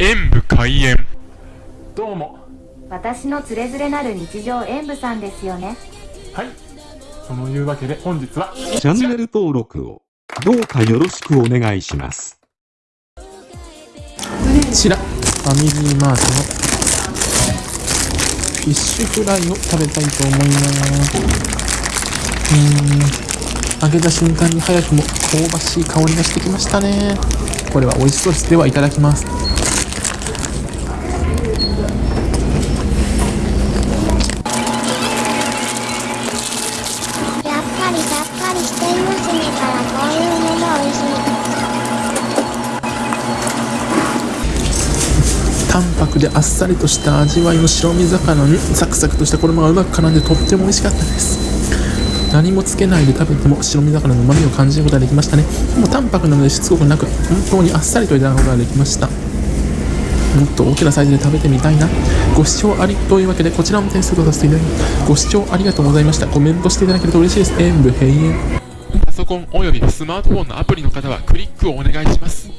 演武開演どうも私のつれづれなる日常演舞さんですよねはいそのいうわけで本日はチャンネル登録をどうかよろしくお願いします。こちら、ファミリーマートのフィッシュフライを食べたいと思います。うーん、揚げた瞬間に早くも香ばしい香りがしてきましたね。これは美味しそうです。ではいただきます。淡白であっさりとした味わいの白身魚にサクサクとした衣がうまく絡んでとっても美味しかったです。何もつけないで食べても白身魚の旨味を感じることができましたねもう淡白なのでしつこくなく本当にあっさりといただくことができました。もっと大きなサイズで食べてみたいな。ご視聴ありというわけでこちらも点数とさせていただきます。ご視聴ありがとうございました。コメントしていただけると嬉しいです。演武閉園。パソコンおよびスマートフォンのアプリの方はクリックをお願いします。